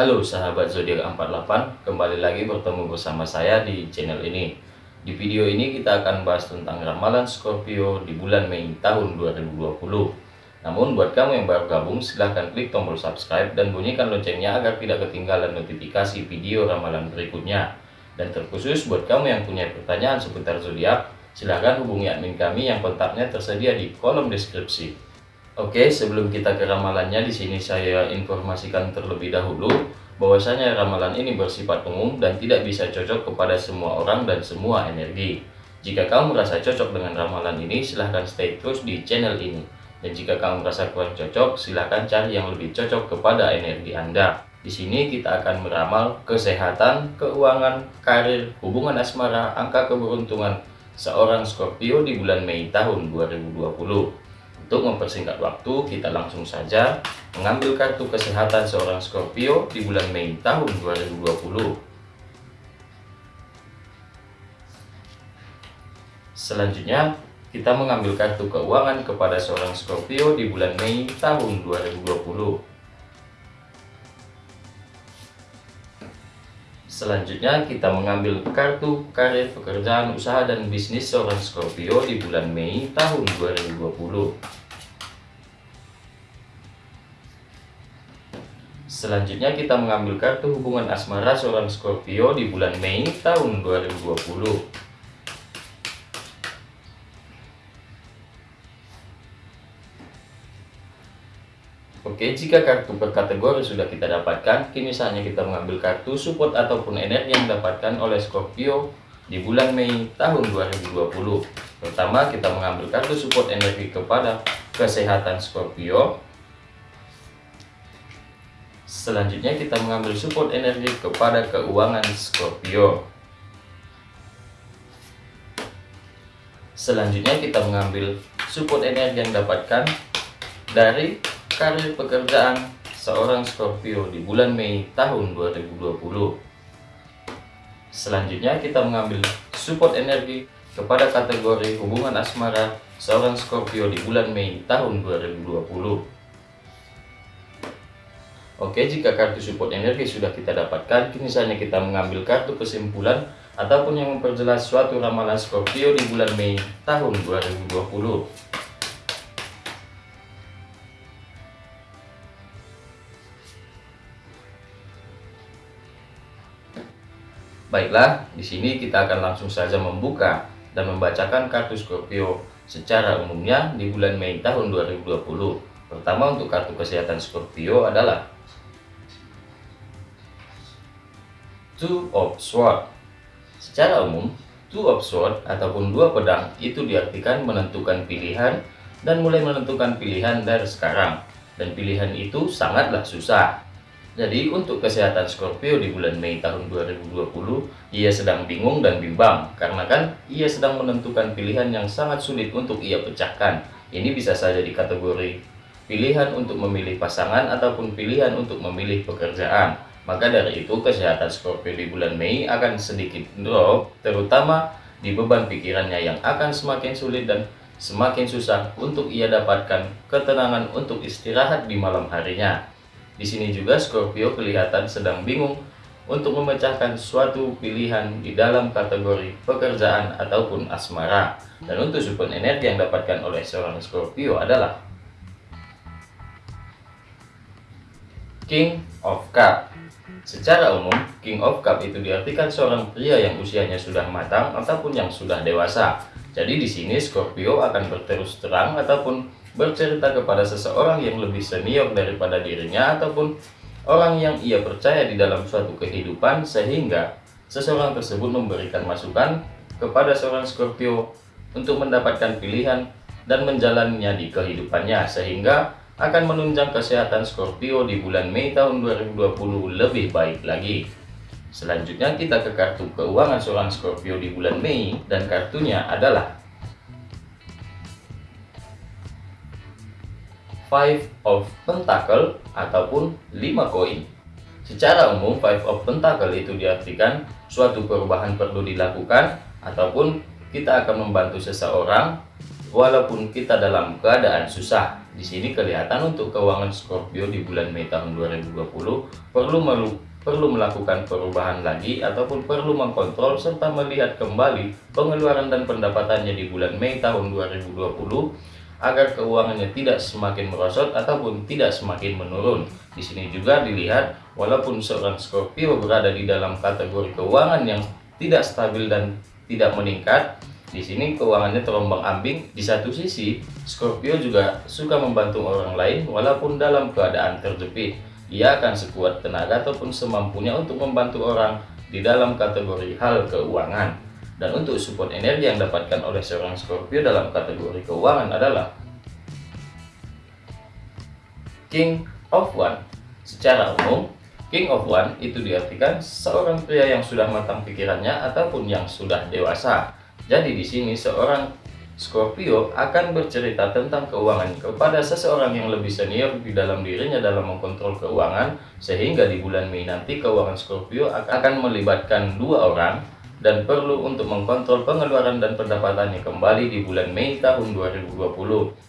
Halo sahabat zodiak 48, kembali lagi bertemu bersama saya di channel ini. Di video ini kita akan bahas tentang ramalan Scorpio di bulan Mei tahun 2020. Namun buat kamu yang baru gabung silahkan klik tombol subscribe dan bunyikan loncengnya agar tidak ketinggalan notifikasi video ramalan berikutnya. Dan terkhusus buat kamu yang punya pertanyaan seputar zodiak, silahkan hubungi admin kami yang kontaknya tersedia di kolom deskripsi. Oke, sebelum kita ke ramalannya, di sini saya informasikan terlebih dahulu bahwasanya ramalan ini bersifat umum dan tidak bisa cocok kepada semua orang dan semua energi. Jika kamu merasa cocok dengan ramalan ini, silahkan stay terus di channel ini. Dan jika kamu merasa kurang cocok, silahkan cari yang lebih cocok kepada energi Anda. Di sini kita akan meramal kesehatan, keuangan, karir, hubungan asmara, angka keberuntungan seorang Scorpio di bulan Mei tahun 2020. Untuk mempersingkat waktu, kita langsung saja mengambil kartu kesehatan seorang Scorpio di bulan Mei tahun 2020. Selanjutnya, kita mengambil kartu keuangan kepada seorang Scorpio di bulan Mei tahun 2020. Selanjutnya kita mengambil kartu karir pekerjaan usaha dan bisnis seorang Scorpio di bulan Mei tahun 2020. Selanjutnya kita mengambil kartu hubungan asmara seorang Scorpio di bulan Mei tahun 2020. Oke, jika kartu per kategori sudah kita dapatkan, kini saatnya kita mengambil kartu support ataupun energi yang didapatkan oleh Scorpio di bulan Mei tahun 2020. Pertama, kita mengambil kartu support energi kepada kesehatan Scorpio Selanjutnya kita mengambil support energi kepada keuangan Scorpio. Selanjutnya kita mengambil support energi yang dapatkan dari karir pekerjaan seorang Scorpio di bulan Mei tahun 2020. Selanjutnya kita mengambil support energi kepada kategori hubungan asmara seorang Scorpio di bulan Mei tahun 2020. Oke, jika kartu support energi sudah kita dapatkan, kini saatnya kita mengambil kartu kesimpulan ataupun yang memperjelas suatu ramalan Scorpio di bulan Mei tahun 2020. Baiklah, di sini kita akan langsung saja membuka dan membacakan kartu Scorpio secara umumnya di bulan Mei tahun 2020. Pertama untuk kartu kesehatan Scorpio adalah two of sword. Secara umum, two of sword ataupun dua pedang itu diartikan menentukan pilihan dan mulai menentukan pilihan dari sekarang. Dan pilihan itu sangatlah susah. Jadi untuk kesehatan Scorpio di bulan Mei tahun 2020, ia sedang bingung dan bimbang karena kan ia sedang menentukan pilihan yang sangat sulit untuk ia pecahkan. Ini bisa saja di kategori pilihan untuk memilih pasangan ataupun pilihan untuk memilih pekerjaan. Maka dari itu kesehatan Scorpio di bulan Mei akan sedikit drop, terutama di beban pikirannya yang akan semakin sulit dan semakin susah untuk ia dapatkan ketenangan untuk istirahat di malam harinya. Di sini juga Scorpio kelihatan sedang bingung untuk memecahkan suatu pilihan di dalam kategori pekerjaan ataupun asmara. Dan untuk support energi yang dapatkan oleh seorang Scorpio adalah King of Cup Secara umum, King of Cup itu diartikan seorang pria yang usianya sudah matang ataupun yang sudah dewasa. Jadi di sini Scorpio akan berterus terang ataupun bercerita kepada seseorang yang lebih senior daripada dirinya ataupun orang yang ia percaya di dalam suatu kehidupan sehingga seseorang tersebut memberikan masukan kepada seorang Scorpio untuk mendapatkan pilihan dan menjalannya di kehidupannya sehingga akan menunjang kesehatan Scorpio di bulan Mei tahun 2020 lebih baik lagi. Selanjutnya kita ke kartu keuangan seorang Scorpio di bulan Mei dan kartunya adalah Five of Pentacle ataupun 5 koin. Secara umum Five of Pentacle itu diartikan suatu perubahan perlu dilakukan ataupun kita akan membantu seseorang walaupun kita dalam keadaan susah. Di sini kelihatan untuk keuangan Scorpio di bulan Mei tahun 2020 perlu melu perlu melakukan perubahan lagi ataupun perlu mengkontrol serta melihat kembali pengeluaran dan pendapatannya di bulan Mei tahun 2020 agar keuangannya tidak semakin merosot ataupun tidak semakin menurun. Di sini juga dilihat walaupun seorang Scorpio berada di dalam kategori keuangan yang tidak stabil dan tidak meningkat, di sini keuangannya terombang-ambing. Di satu sisi, Scorpio juga suka membantu orang lain walaupun dalam keadaan terjepit ia akan sekuat tenaga ataupun semampunya untuk membantu orang di dalam kategori hal keuangan. Dan untuk support energi yang dapatkan oleh seorang Scorpio dalam kategori keuangan adalah King of One. Secara umum, King of One itu diartikan seorang pria yang sudah matang pikirannya ataupun yang sudah dewasa. Jadi di sini seorang Scorpio akan bercerita tentang keuangan kepada seseorang yang lebih senior di dalam dirinya dalam mengkontrol keuangan sehingga di bulan Mei nanti keuangan Scorpio akan melibatkan dua orang dan perlu untuk mengkontrol pengeluaran dan pendapatannya kembali di bulan Mei tahun 2020.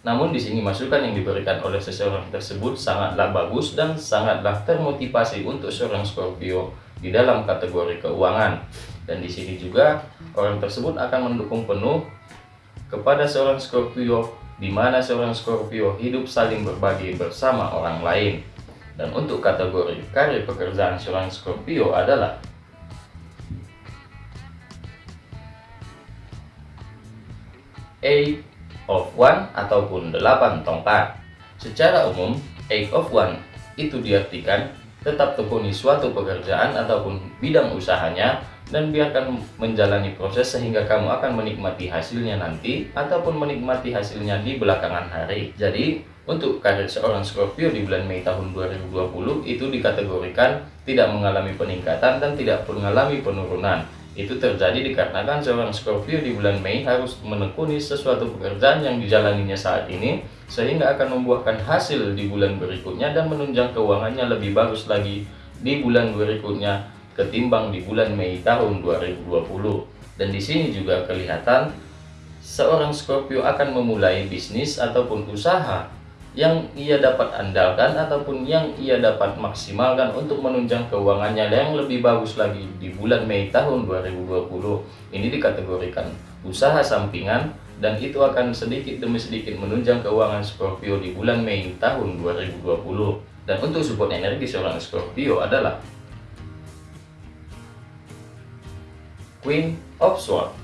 Namun di sini masukan yang diberikan oleh seseorang tersebut sangatlah bagus dan sangatlah termotivasi untuk seorang Scorpio di dalam kategori keuangan. Dan di sini juga orang tersebut akan mendukung penuh kepada seorang Scorpio di mana seorang Scorpio hidup saling berbagi bersama orang lain. Dan untuk kategori karir pekerjaan seorang Scorpio adalah Eight of One ataupun delapan tongkat. Secara umum, Eight of One itu diartikan tetap tekuni suatu pekerjaan ataupun bidang usahanya dan biarkan menjalani proses sehingga kamu akan menikmati hasilnya nanti ataupun menikmati hasilnya di belakangan hari. Jadi, untuk karir seorang Scorpio di bulan Mei tahun 2020 itu dikategorikan tidak mengalami peningkatan dan tidak mengalami penurunan. Itu terjadi dikarenakan seorang Scorpio di bulan Mei harus menekuni sesuatu pekerjaan yang dijalaninya saat ini sehingga akan membuahkan hasil di bulan berikutnya dan menunjang keuangannya lebih bagus lagi di bulan berikutnya ketimbang di bulan Mei tahun 2020. Dan di sini juga kelihatan seorang Scorpio akan memulai bisnis ataupun usaha yang ia dapat andalkan ataupun yang ia dapat maksimalkan untuk menunjang keuangannya yang lebih bagus lagi di bulan Mei tahun 2020. Ini dikategorikan usaha sampingan dan itu akan sedikit demi sedikit menunjang keuangan Scorpio di bulan Mei tahun 2020. Dan untuk support energi seorang Scorpio adalah Queen of Swords.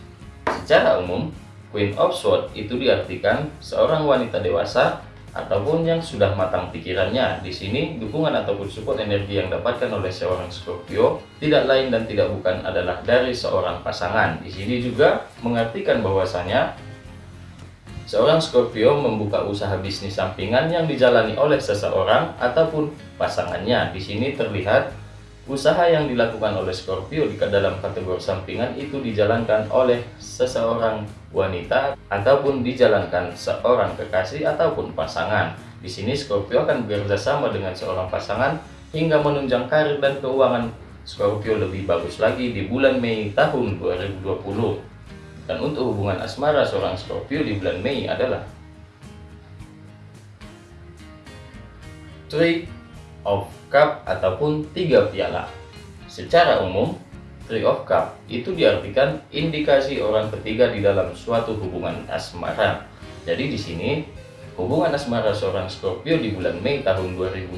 Secara umum, Queen of Swords itu diartikan seorang wanita dewasa ataupun yang sudah matang pikirannya. Di sini, dukungan ataupun support energi yang dapatkan oleh seorang Scorpio tidak lain dan tidak bukan adalah dari seorang pasangan. Di sini juga mengartikan bahwasanya seorang Scorpio membuka usaha bisnis sampingan yang dijalani oleh seseorang ataupun pasangannya. Di sini terlihat Usaha yang dilakukan oleh Scorpio di dalam kategori sampingan itu dijalankan oleh seseorang wanita ataupun dijalankan seorang kekasih ataupun pasangan. Di sini Scorpio akan bekerja sama dengan seorang pasangan hingga menunjang karir dan keuangan Scorpio lebih bagus lagi di bulan Mei tahun 2020. Dan untuk hubungan asmara seorang Scorpio di bulan Mei adalah Three of Cup ataupun tiga piala. Secara umum, Three of Cup itu diartikan indikasi orang ketiga di dalam suatu hubungan asmara. Jadi di sini hubungan asmara seorang Scorpio di bulan Mei tahun 2020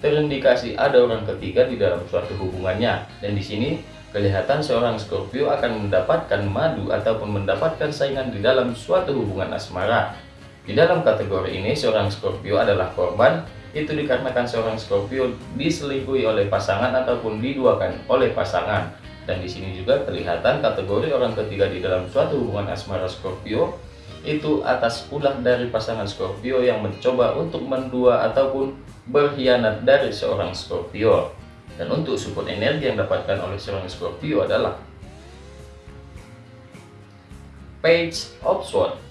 terindikasi ada orang ketiga di dalam suatu hubungannya dan di sini kelihatan seorang Scorpio akan mendapatkan madu ataupun mendapatkan saingan di dalam suatu hubungan asmara. Di dalam kategori ini seorang Scorpio adalah korban itu dikarenakan seorang Scorpio diselingkuhi oleh pasangan ataupun diduakan oleh pasangan. Dan di sini juga kelihatan kategori orang ketiga di dalam suatu hubungan asmara Scorpio itu atas ulah dari pasangan Scorpio yang mencoba untuk mendua ataupun berkhianat dari seorang Scorpio. Dan untuk support energi yang dapatkan oleh seorang Scorpio adalah Page of Swords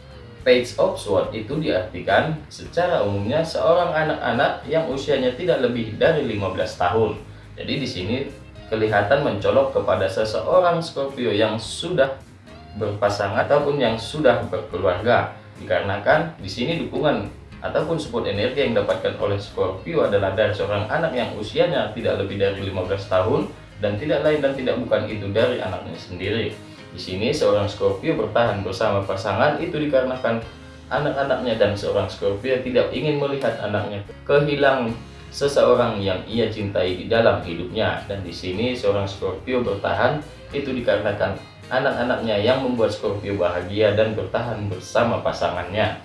Page of Sword itu diartikan secara umumnya seorang anak-anak yang usianya tidak lebih dari 15 tahun. Jadi di sini kelihatan mencolok kepada seseorang Scorpio yang sudah berpasangan ataupun yang sudah berkeluarga. Dikarenakan di sini dukungan ataupun support energi yang didapatkan oleh Scorpio adalah dari seorang anak yang usianya tidak lebih dari 15 tahun dan tidak lain dan tidak bukan itu dari anaknya sendiri. Di sini seorang Scorpio bertahan bersama pasangan itu dikarenakan anak-anaknya dan seorang Scorpio tidak ingin melihat anaknya kehilangan seseorang yang ia cintai di dalam hidupnya dan di sini seorang Scorpio bertahan itu dikarenakan anak-anaknya yang membuat Scorpio bahagia dan bertahan bersama pasangannya.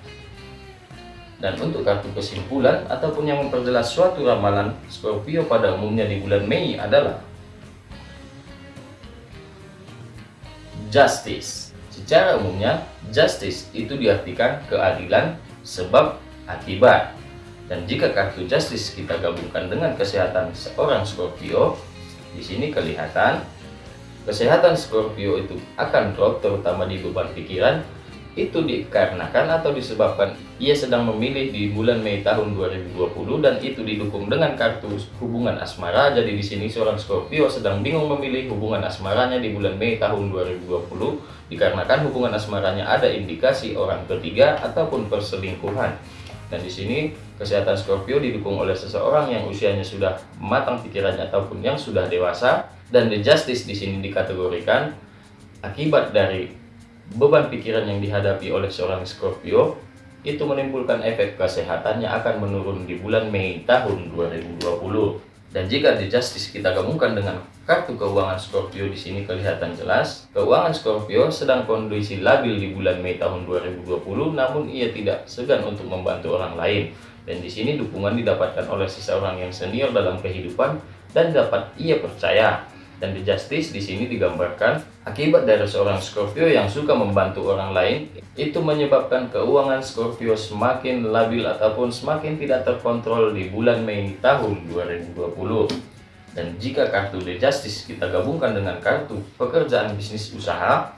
Dan untuk kartu kesimpulan ataupun yang memperjelas suatu ramalan Scorpio pada umumnya di bulan Mei adalah Justice. Secara umumnya, justice itu diartikan keadilan sebab akibat. Dan jika kartu justice kita gabungkan dengan kesehatan seorang Scorpio, di sini kelihatan kesehatan Scorpio itu akan drop terutama di beban pikiran itu dikarenakan atau disebabkan ia sedang memilih di bulan Mei tahun 2020 dan itu didukung dengan kartu hubungan asmara. Jadi di sini seorang Scorpio sedang bingung memilih hubungan asmaranya di bulan Mei tahun 2020 dikarenakan hubungan asmaranya ada indikasi orang ketiga ataupun perselingkuhan. Dan di sini kesehatan Scorpio didukung oleh seseorang yang usianya sudah matang pikirannya ataupun yang sudah dewasa dan the justice di sini dikategorikan akibat dari beban pikiran yang dihadapi oleh seorang Scorpio itu menimbulkan efek kesehatannya akan menurun di bulan Mei tahun 2020. Dan jika di Justice kita gabungkan dengan kartu keuangan Scorpio di sini kelihatan jelas, keuangan Scorpio sedang kondisi labil di bulan Mei tahun 2020, namun ia tidak segan untuk membantu orang lain. Dan di sini dukungan didapatkan oleh seseorang yang senior dalam kehidupan dan dapat ia percaya dan di Justice di sini digambarkan akibat dari seorang Scorpio yang suka membantu orang lain itu menyebabkan keuangan Scorpio semakin labil ataupun semakin tidak terkontrol di bulan Mei tahun 2020. Dan jika kartu The Justice kita gabungkan dengan kartu pekerjaan bisnis usaha,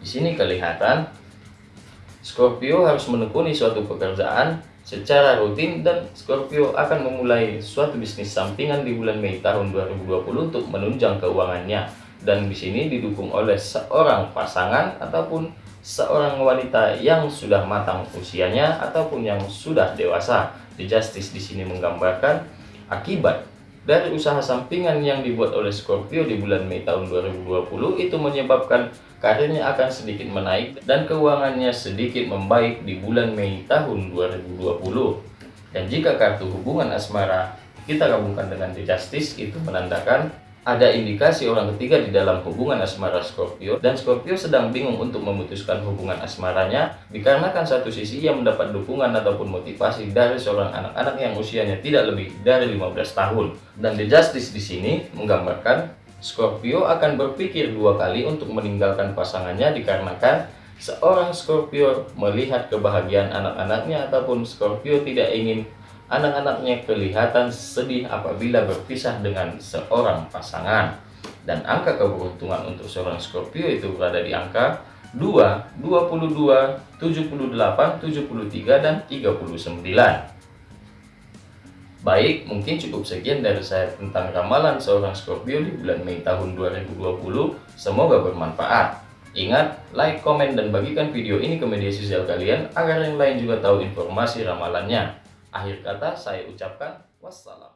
di sini kelihatan Scorpio harus menekuni suatu pekerjaan secara rutin dan Scorpio akan memulai suatu bisnis sampingan di bulan Mei tahun 2020 untuk menunjang keuangannya dan di sini didukung oleh seorang pasangan ataupun seorang wanita yang sudah matang usianya ataupun yang sudah dewasa. The Justice di sini menggambarkan akibat dari usaha sampingan yang dibuat oleh Scorpio di bulan Mei tahun 2020 itu menyebabkan karirnya akan sedikit menaik dan keuangannya sedikit membaik di bulan Mei tahun 2020. Dan jika kartu hubungan asmara kita gabungkan dengan The Justice itu menandakan ada indikasi orang ketiga di dalam hubungan asmara Scorpio dan Scorpio sedang bingung untuk memutuskan hubungan asmaranya dikarenakan satu sisi ia mendapat dukungan ataupun motivasi dari seorang anak-anak yang usianya tidak lebih dari 15 tahun dan The Justice di sini menggambarkan Scorpio akan berpikir dua kali untuk meninggalkan pasangannya dikarenakan seorang Scorpio melihat kebahagiaan anak-anaknya ataupun Scorpio tidak ingin anak-anaknya kelihatan sedih apabila berpisah dengan seorang pasangan. Dan angka keberuntungan untuk seorang Scorpio itu berada di angka 2, 22, 78, 73, dan 39. Baik, mungkin cukup sekian dari saya tentang ramalan seorang Scorpio di bulan Mei tahun 2020. Semoga bermanfaat. Ingat, like, komen, dan bagikan video ini ke media sosial kalian agar yang lain juga tahu informasi ramalannya. Akhir kata saya ucapkan wassalam.